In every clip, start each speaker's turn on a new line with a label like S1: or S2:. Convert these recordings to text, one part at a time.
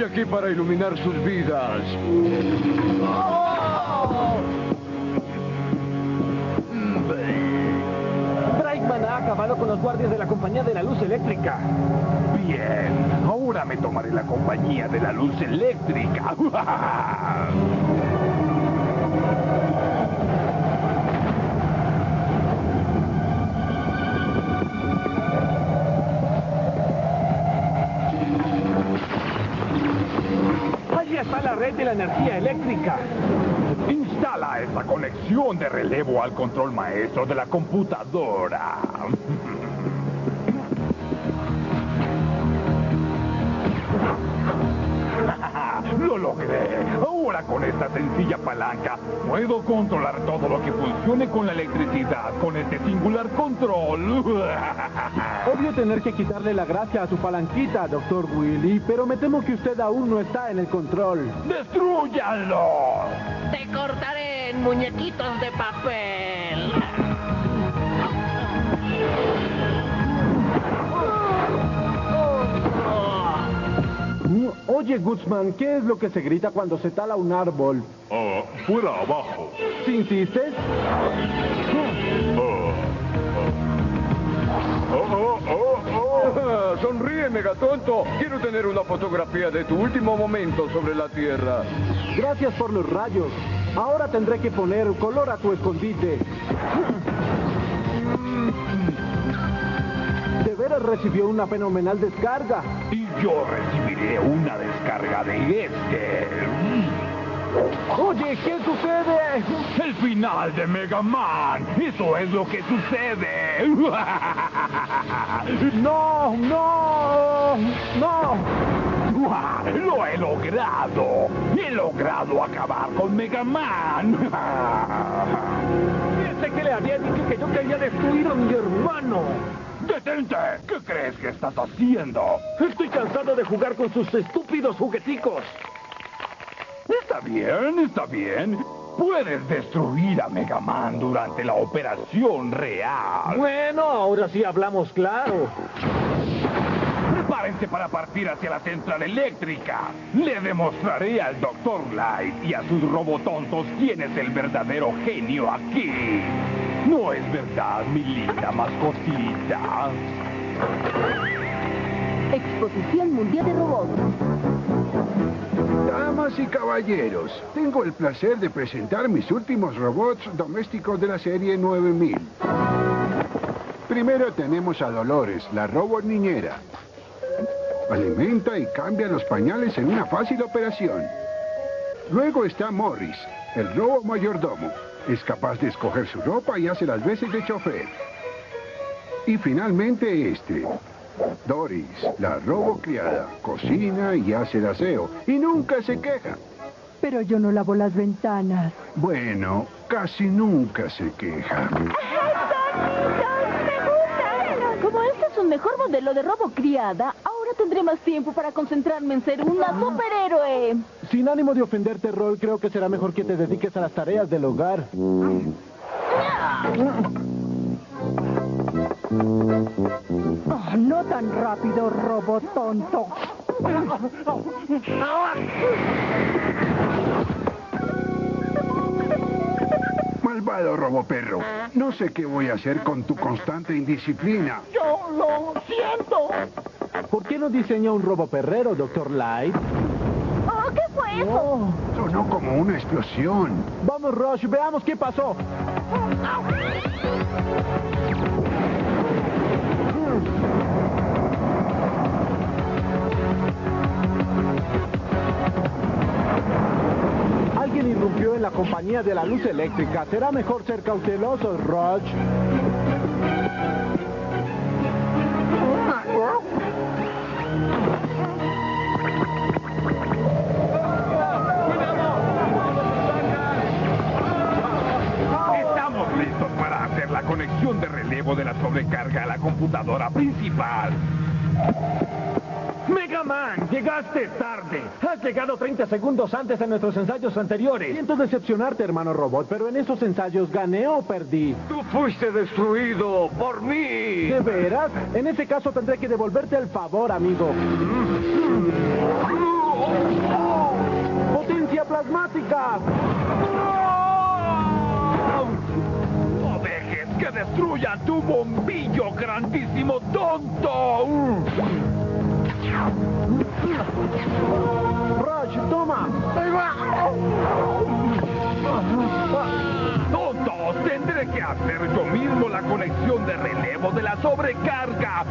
S1: Estoy aquí para iluminar sus vidas.
S2: Brightman ha acabado con los guardias de la compañía de la luz eléctrica.
S3: Bien, ahora me tomaré la compañía de la luz eléctrica.
S2: eléctrica.
S3: Instala esta conexión de relevo al control maestro de la computadora. Ahora con esta sencilla palanca puedo controlar todo lo que funcione con la electricidad con este singular control.
S4: Obvio tener que quitarle la gracia a su palanquita, doctor Willy, pero me temo que usted aún no está en el control.
S3: ¡Destrúyanlo!
S5: Te cortaré en muñequitos de papel.
S4: Oye, Guzmán, ¿qué es lo que se grita cuando se tala un árbol?
S3: Ah, fuera abajo.
S4: ¿Si insistes?
S3: Oh, oh, oh, oh.
S1: Sonríe, megatonto. Quiero tener una fotografía de tu último momento sobre la Tierra.
S4: Gracias por los rayos. Ahora tendré que poner color a tu escondite. De veras recibió una fenomenal descarga.
S3: Y yo recibiré una descarga de este.
S4: Oye, ¿qué sucede?
S3: El final de Mega Man. Eso es lo que sucede.
S4: No, no, no.
S3: Lo he logrado. He logrado acabar con Mega Man.
S2: Pensé que le había dicho que yo quería destruir a mi hermano.
S3: ¡Detente! ¿Qué crees que estás haciendo?
S2: Estoy cansado de jugar con sus estúpidos jugueticos.
S3: Está bien, está bien. Puedes destruir a Mega Man durante la operación real.
S2: Bueno, ahora sí hablamos claro.
S3: Prepárense para partir hacia la central eléctrica. Le demostraré al Dr. Light y a sus robotontos quién es el verdadero genio aquí. ¿No es verdad, mi linda mascotita?
S6: Exposición Mundial de Robots.
S7: Damas y caballeros, tengo el placer de presentar mis últimos robots domésticos de la serie 9000. Primero tenemos a Dolores, la robot niñera. Alimenta y cambia los pañales en una fácil operación. Luego está Morris, el robo mayordomo. Es capaz de escoger su ropa y hace las veces de chofer. Y finalmente este, Doris, la robo criada. Cocina y hace el aseo. Y nunca se queja.
S6: Pero yo no lavo las ventanas.
S7: Bueno, casi nunca se queja.
S6: Como este es un mejor modelo de robo criada, ahora tendré más tiempo para concentrarme en ser una superhéroe.
S4: Sin ánimo de ofenderte, Roy, creo que será mejor que te dediques a las tareas del hogar.
S6: Oh, no tan rápido, robot tonto.
S7: Malvado roboperro. No sé qué voy a hacer con tu constante indisciplina.
S2: Yo lo siento.
S4: ¿Por qué no diseña un roboperrero, doctor Light?
S6: Oh, ¿qué fue eso?
S4: Oh,
S7: Sonó como una explosión.
S4: vamos, Rush, veamos qué pasó. Alguien irrumpió en la compañía de la luz eléctrica. Será mejor ser cautelosos, Rush.
S3: Estamos listos para hacer la conexión de relevo de la sobrecarga a la computadora principal.
S2: Mega Man, llegaste tarde. Has llegado 30 segundos antes de nuestros ensayos anteriores.
S4: Siento decepcionarte, hermano robot, pero en esos ensayos gané o perdí.
S1: Tú fuiste destruido por mí.
S4: ¿De veras? En ese caso tendré que devolverte el favor, amigo. ¡Potencia plasmática!
S3: ¡No dejes que destruya tu bombillo, grandísimo tonto!
S4: ¡Rush, toma!
S3: ¡Tontos! Tendré que hacer yo mismo la conexión de relevo de la sobrecarga.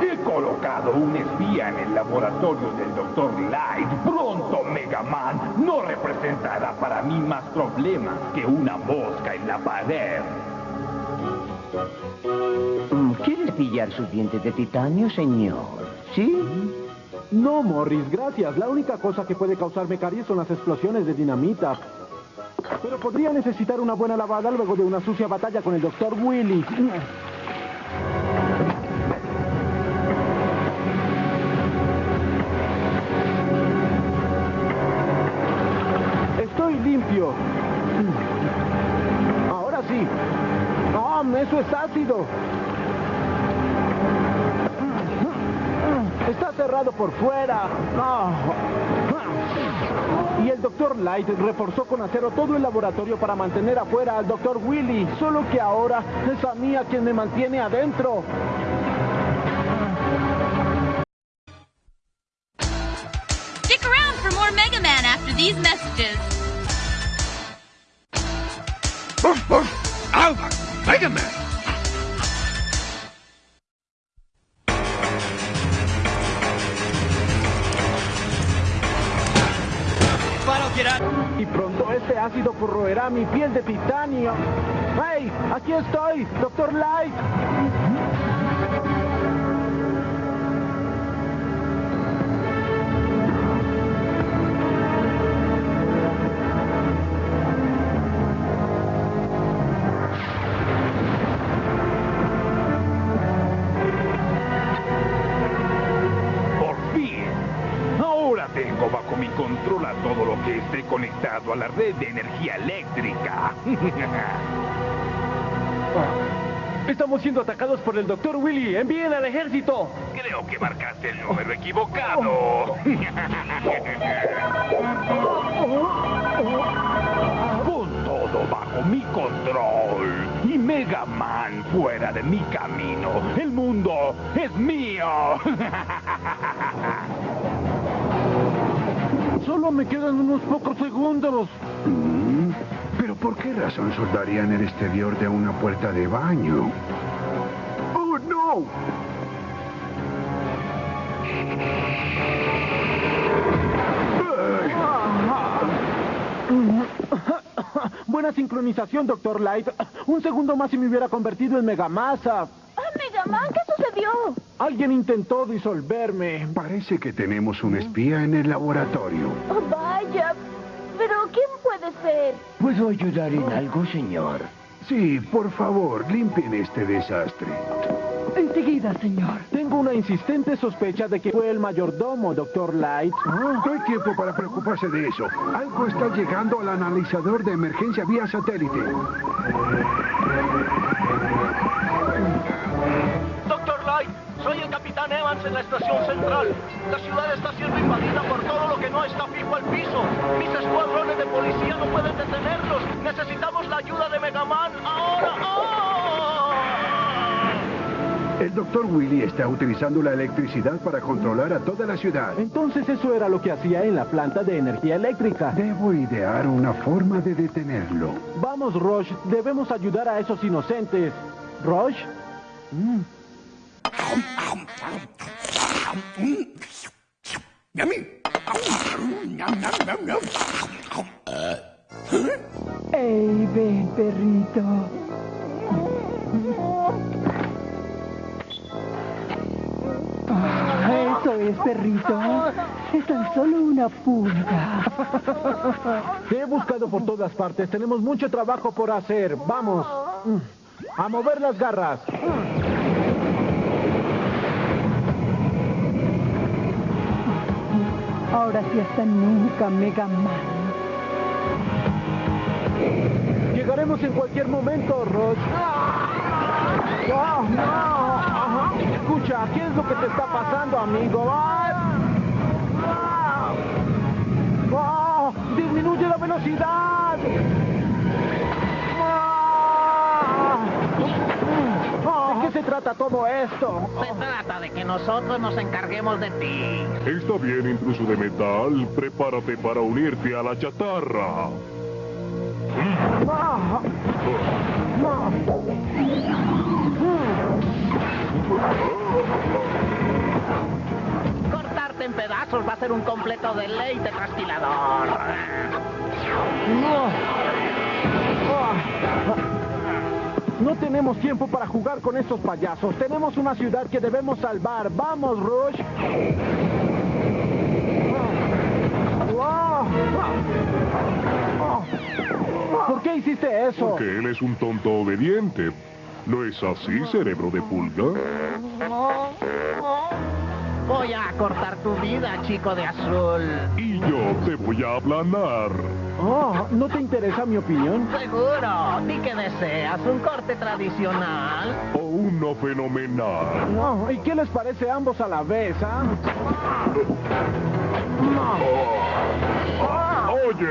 S3: He colocado un espía en el laboratorio del Dr. Light. Pronto, Mega Man no representará para mí más problemas que una mosca en la pared.
S8: Mm, ¿Quieres pillar sus dientes de titanio, señor? ¿Sí?
S4: No, Morris, gracias. La única cosa que puede causarme caries son las explosiones de dinamita. Pero podría necesitar una buena lavada luego de una sucia batalla con el Dr. Willy. Eso es ácido! Está cerrado por fuera. Y el Dr. Light reforzó con acero todo el laboratorio para mantener afuera al Dr. Willy. Solo que ahora es a mí a quien me mantiene adentro.
S9: Stick around for more Mega Man after these messages.
S3: Red de energía eléctrica.
S2: Estamos siendo atacados por el Dr. Willy. ¡Envíen al ejército!
S3: Creo que marcaste el número equivocado. Con todo bajo mi control y Mega Man fuera de mi camino, el mundo es mío.
S4: Solo me quedan unos pocos segundos.
S7: Mm, ¿Pero por qué razón soldarían el exterior de una puerta de baño? ¡Oh, no!
S4: Buena sincronización, Dr. Light. Un segundo más y me hubiera convertido en Megamasa.
S6: ¿Qué sucedió?
S4: Alguien intentó disolverme.
S7: Parece que tenemos un espía en el laboratorio.
S6: Oh, vaya. Pero, ¿quién puede ser?
S8: ¿Puedo ayudar en algo, señor?
S7: Sí, por favor, limpien este desastre.
S6: Enseguida, señor.
S4: Tengo una insistente sospecha de que fue el mayordomo, Dr. Light.
S7: No hay tiempo para preocuparse de eso. Algo está llegando al analizador de emergencia vía satélite.
S10: En la estación central. La ciudad está siendo invadida por todo lo que no está fijo al piso. Mis escuadrones de policía no pueden detenerlos. Necesitamos la ayuda de Mega Man ahora. ¡Ah!
S7: El doctor Willy está utilizando la electricidad para controlar a toda la ciudad.
S4: Entonces eso era lo que hacía en la planta de energía eléctrica.
S7: Debo idear una forma de detenerlo.
S4: Vamos, Roche, debemos ayudar a esos inocentes. ¿Roche? Mm.
S11: ¡Ey, ven, perrito! Eso es, perrito. Es tan solo una pulga.
S4: Te he buscado por todas partes. Tenemos mucho trabajo por hacer. Vamos. A mover las garras.
S11: Ahora sí hasta nunca, Mega Man.
S4: Llegaremos en cualquier momento, Roche. ¡Oh, no! Ajá. Escucha, ¿qué es lo que te está pasando, amigo? ¡Ay! ¡Oh! ¡Disminuye la velocidad! Trata todo esto?
S5: Se trata de que nosotros nos encarguemos de ti.
S12: Está bien, intruso de metal. Prepárate para unirte a la chatarra.
S5: Cortarte en pedazos va a ser un completo deleite trasquilador.
S4: No tenemos tiempo para jugar con estos payasos. Tenemos una ciudad que debemos salvar. ¡Vamos, Rush! ¿Por qué hiciste eso?
S12: Porque él es un tonto obediente. ¿No es así, cerebro de pulga?
S5: Voy a cortar tu vida, chico de azul.
S12: Y yo te voy a aplanar.
S4: Oh, ¿no te interesa mi opinión?
S5: Seguro. ¿Y qué deseas? ¿Un corte tradicional?
S12: O uno fenomenal.
S4: No, ¿y qué les parece ambos a la vez, ah?
S12: Oye.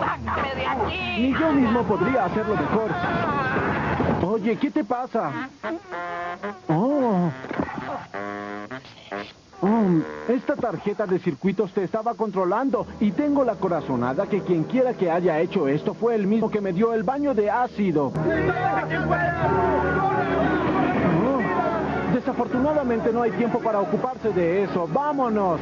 S5: ¡Sácame de aquí!
S4: Ni yo mismo podría hacerlo mejor. Oye, ¿qué te pasa? Oh. Oh, esta tarjeta de circuitos te estaba controlando y tengo la corazonada que quien quiera que haya hecho esto fue el mismo que me dio el baño de ácido. Oh, desafortunadamente no hay tiempo para ocuparse de eso. ¡Vámonos!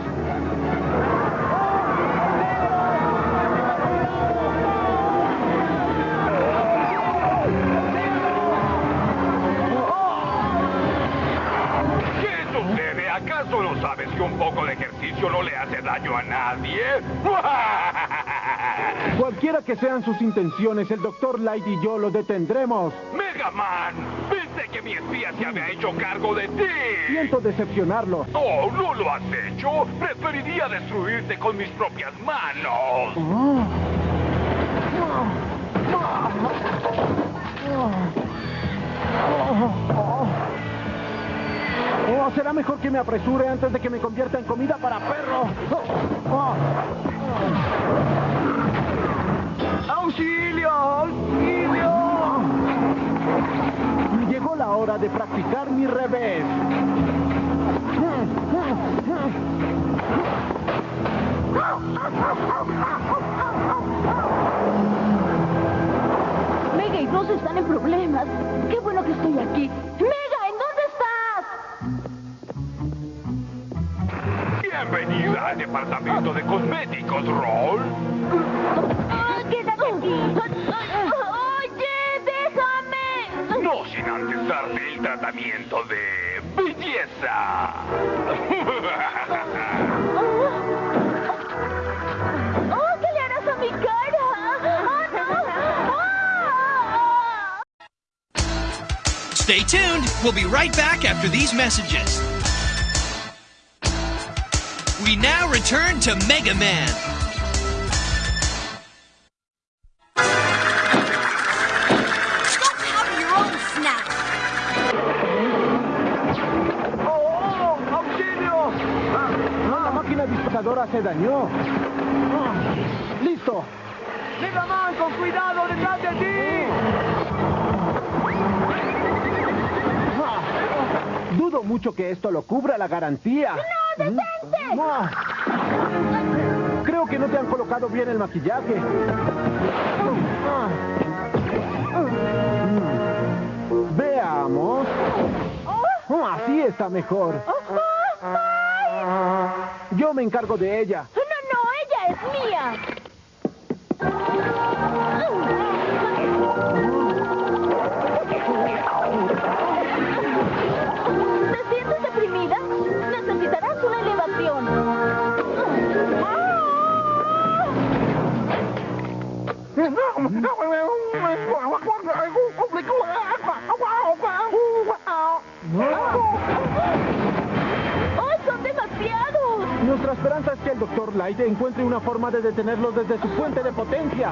S3: ¿Acaso no sabes que un poco de ejercicio no le hace daño a nadie?
S4: Cualquiera que sean sus intenciones, el Dr. Light y yo lo detendremos.
S3: ¡Mega Man! Pensé que mi espía se había hecho cargo de ti.
S4: Siento decepcionarlo.
S3: ¡Oh, no lo has hecho! Preferiría destruirte con mis propias manos.
S4: Oh. Oh, será mejor que me apresure antes de que me convierta en comida para perro. Oh, oh. ¡Auxilio! ¡Auxilio! Llegó la hora de practicar mi revés.
S6: Mega y Ross están en problemas. Qué bueno que estoy aquí.
S3: Bienvenida departamento de cosméticos, Roll.
S6: Quédate aquí. Oye, déjame.
S3: No sin antes darte el tratamiento de belleza.
S6: Oh, ¿qué le harás a mi cara? ¡Oh, no! ¡Ah!
S13: Stay tuned. We'll be right back after these messages. We now return to Mega Man.
S9: Don't have your own snack.
S4: ¡Oh! ¡Auxilio! Ah, la máquina disparadora se dañó. Ah, ¡Listo! ¡Mega Man, con cuidado detrás de ti! Ah, Dudo mucho que esto lo cubra la garantía.
S6: ¡No, detente!
S4: Creo que no te han colocado bien el maquillaje. Veamos. Así está mejor. Yo me encargo de ella.
S6: No, no, ella es mía.
S4: Encuentre una forma de detenerlos desde su fuente de potencia.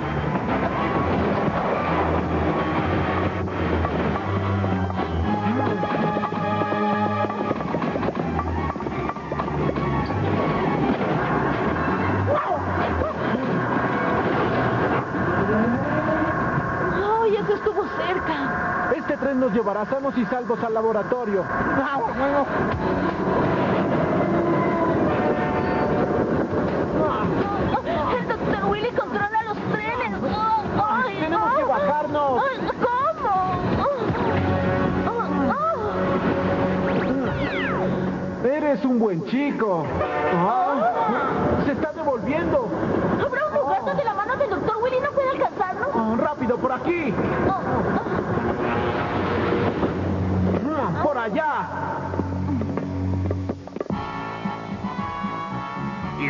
S4: Este tren nos llevará sanos y salvos al laboratorio.
S6: ¡El Dr. Willy controla los trenes! ¡Ay,
S4: Tenemos que bajarnos.
S6: ¿Cómo?
S4: Eres un buen chico. Ah, se está devolviendo.
S6: ¿Habrá un lugar donde la mano del Dr. Willy no pueda alcanzarnos?
S4: Ah, rápido, por aquí. Ah, por allá.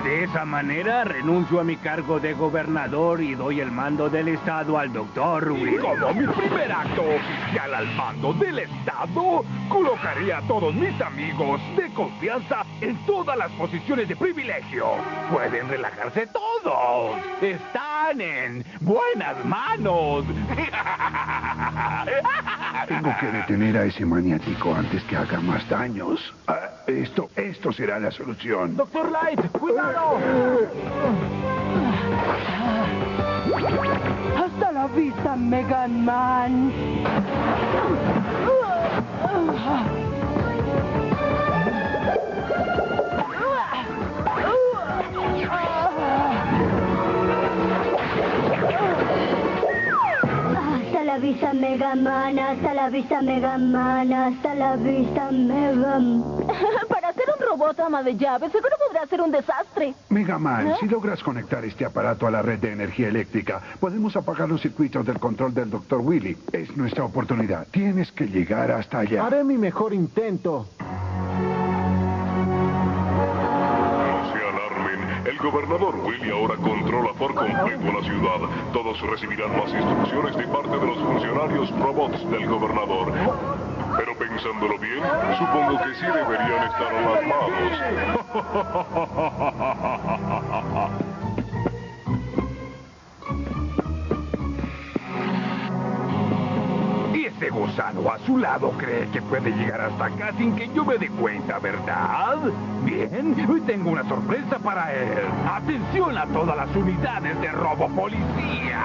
S3: De esa manera renuncio a mi cargo de gobernador y doy el mando del Estado al doctor Will.
S1: como mi primer acto oficial al mando del Estado, colocaré a todos mis amigos de confianza en todas las posiciones de privilegio. Pueden relajarse todos. Están en buenas manos.
S7: Tengo que detener a ese maniático antes que haga más daños. Ah, esto, esto será la solución.
S4: Doctor Light, cuidado.
S11: Hasta la vista, Mega Man.
S14: La vista Mega Man, hasta la vista Mega Man, hasta la vista Mega
S6: Para ser un robot ama de llaves, seguro podrá ser un desastre.
S7: Mega Man,
S6: ¿Eh?
S7: si logras conectar este aparato a la red de energía eléctrica, podemos apagar los circuitos del control del Dr. Willy. Es nuestra oportunidad. Tienes que llegar hasta allá.
S4: Haré mi mejor intento.
S12: Gobernador Willy ahora controla por completo la ciudad. Todos recibirán más instrucciones de parte de los funcionarios robots del gobernador. Pero pensándolo bien, supongo que sí deberían estar alarmados.
S3: Y ese gusano a su lado cree que puede llegar hasta acá sin que yo me dé cuenta, ¿verdad? Bien, hoy tengo una sorpresa para él. Atención a todas las unidades de robo policía.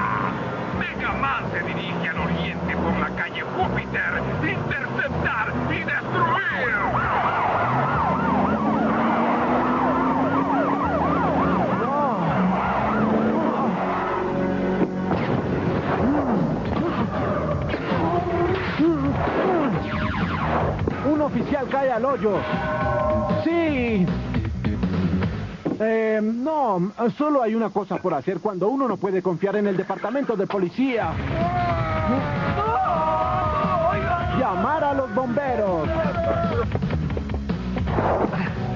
S3: Mega Man se dirige al oriente por la calle Júpiter. Interceptar y destruir.
S4: Oficial cae al hoyo. Sí. Eh, no, solo hay una cosa por hacer cuando uno no puede confiar en el departamento de policía. Llamar a los bomberos.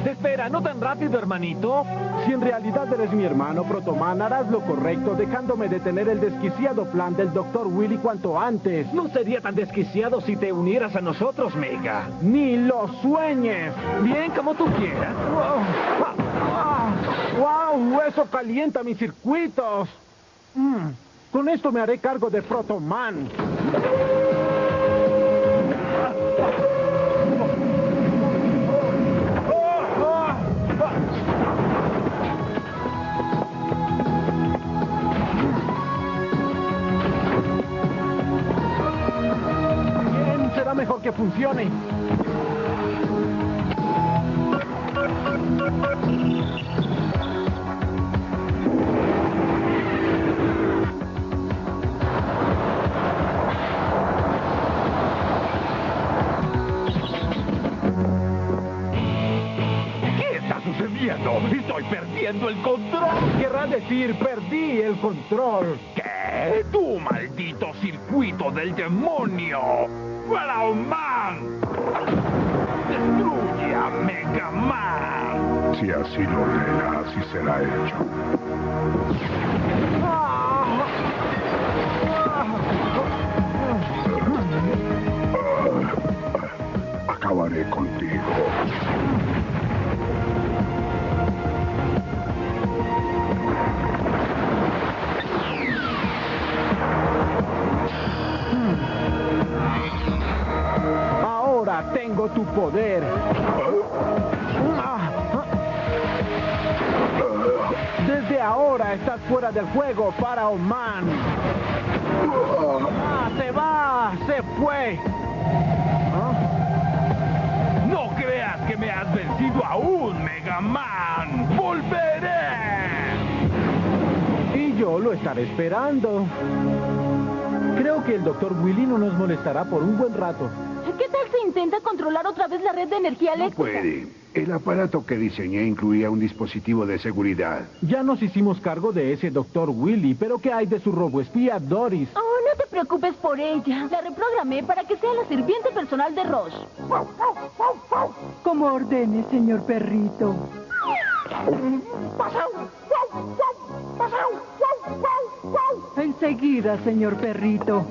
S2: Espera, no tan rápido, hermanito.
S4: Si en realidad eres mi hermano, Protoman, harás lo correcto dejándome detener el desquiciado plan del Dr. Willy cuanto antes.
S2: No sería tan desquiciado si te unieras a nosotros, Mega.
S4: Ni lo sueñes.
S2: Bien, como tú quieras.
S4: ¡Wow! Eso calienta mis circuitos. Mm, Con esto me haré cargo de Protoman. mejor que funcione.
S3: Estoy perdiendo el control.
S2: Querrá decir, perdí el control.
S3: ¿Qué? ¡Tú, maldito circuito del demonio! Pharaoh Man. Destruye a Mega Man.
S12: Si así lo ordena, así será hecho.
S4: Desde ahora estás fuera del juego, Pharaoh Man. Ah, se va, se fue.
S3: No creas que me has vencido aún, Mega Man. ¡Volveré!
S4: Y yo lo estaré esperando. Creo que el Dr. Willy no nos molestará por un buen rato.
S6: ¿Qué tal si intenta controlar otra vez la red de energía eléctrica?
S7: Puede. El aparato que diseñé incluía un dispositivo de seguridad.
S4: Ya nos hicimos cargo de ese Dr. Willy, pero ¿qué hay de su roboespía Doris?
S6: Oh, no te preocupes por ella. La reprogramé para que sea la sirviente personal de Ross.
S11: Como ordene, señor perrito. Enseguida, señor perrito.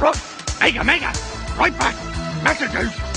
S1: Mega, Mega! Right back! Messages!